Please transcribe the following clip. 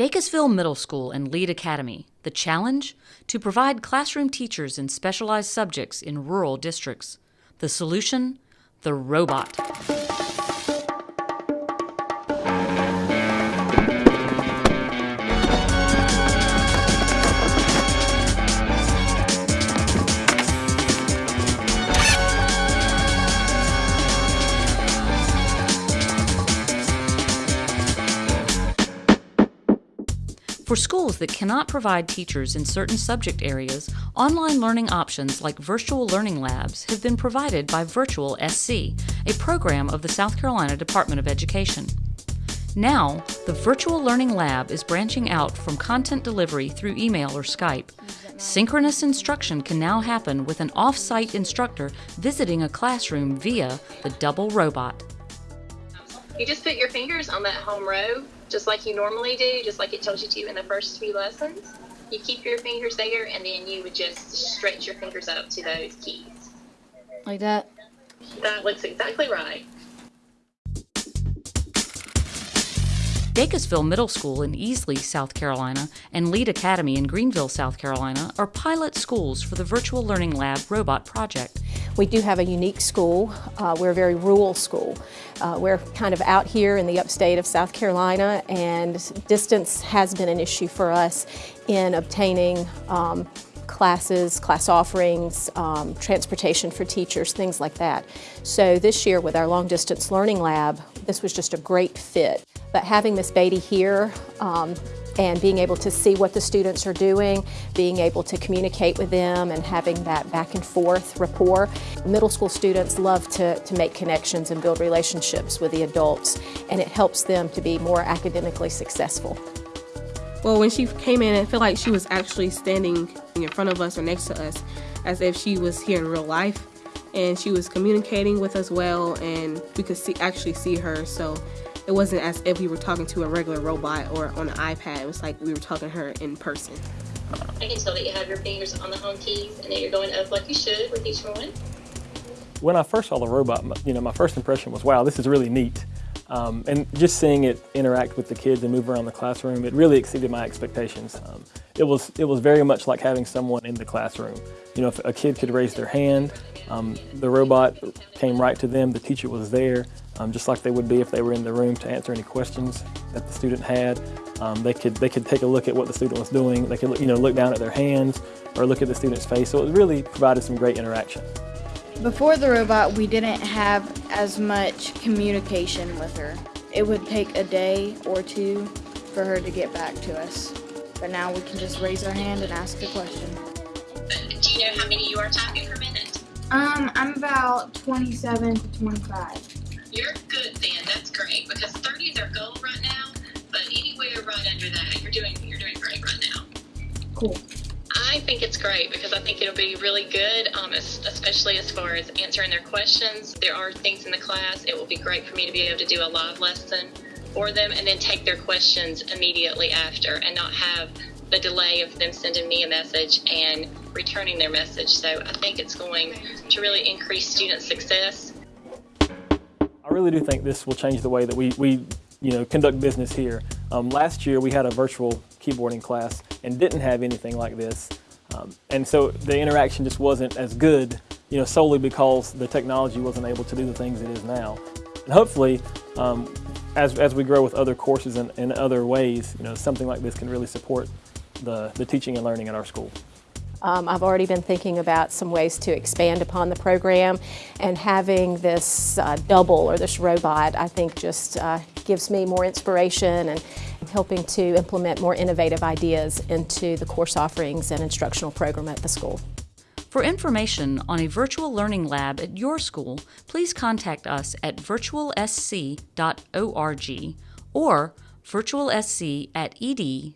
Dacusville Middle School and Lead Academy. The challenge? To provide classroom teachers in specialized subjects in rural districts. The solution? The robot. For schools that cannot provide teachers in certain subject areas, online learning options like virtual learning labs have been provided by Virtual SC, a program of the South Carolina Department of Education. Now, the Virtual Learning Lab is branching out from content delivery through email or Skype. Synchronous instruction can now happen with an off site instructor visiting a classroom via the double robot. You just put your fingers on that home row, just like you normally do, just like it tells you to in the first few lessons. You keep your fingers there, and then you would just stretch your fingers up to those keys. Like that? That looks exactly right. Dacusville Middle School in Easley, South Carolina, and Lead Academy in Greenville, South Carolina are pilot schools for the Virtual Learning Lab robot project. We do have a unique school. Uh, we're a very rural school. Uh, we're kind of out here in the upstate of South Carolina and distance has been an issue for us in obtaining um, classes, class offerings, um, transportation for teachers, things like that. So this year with our long distance learning lab, this was just a great fit. But having Miss Beatty here um, and being able to see what the students are doing, being able to communicate with them and having that back and forth rapport. Middle school students love to, to make connections and build relationships with the adults and it helps them to be more academically successful. Well, when she came in, I feel like she was actually standing in front of us or next to us as if she was here in real life and she was communicating with us well and we could see actually see her so it wasn't as if we were talking to a regular robot or on an iPad. It was like we were talking to her in person. I can tell that you have your fingers on the home keys and that you're going up like you should with each one. When I first saw the robot, you know, my first impression was, wow, this is really neat. Um, and just seeing it interact with the kids and move around the classroom, it really exceeded my expectations. Um, it was it was very much like having someone in the classroom. You know, if a kid could raise their hand, um, the robot came right to them. The teacher was there, um, just like they would be if they were in the room to answer any questions that the student had. Um, they could they could take a look at what the student was doing. They could you know look down at their hands or look at the student's face. So it really provided some great interaction. Before the robot, we didn't have as much communication with her. It would take a day or two for her to get back to us. But now we can just raise our hand and ask a question. Do you know how many you are typing per minute? Um, I'm about 27 to 25. You're good then. That's great because 30 is our goal right now. But anywhere right under that, you're doing you're doing great right now. Cool. I think it's great because I think it'll be really good, um, especially as far as answering their questions. There are things in the class. It will be great for me to be able to do a live lesson for them and then take their questions immediately after and not have the delay of them sending me a message and returning their message. So I think it's going to really increase student success. I really do think this will change the way that we, we you know, conduct business here. Um, last year we had a virtual keyboarding class and didn't have anything like this. Um, and so the interaction just wasn't as good, you know, solely because the technology wasn't able to do the things it is now. And hopefully, um, as, as we grow with other courses and in other ways, you know, something like this can really support the, the teaching and learning at our school. Um, I've already been thinking about some ways to expand upon the program and having this uh, double or this robot I think just uh, gives me more inspiration and helping to implement more innovative ideas into the course offerings and instructional program at the school. For information on a virtual learning lab at your school, please contact us at virtualsc.org or virtualsc at ed.sc.gov.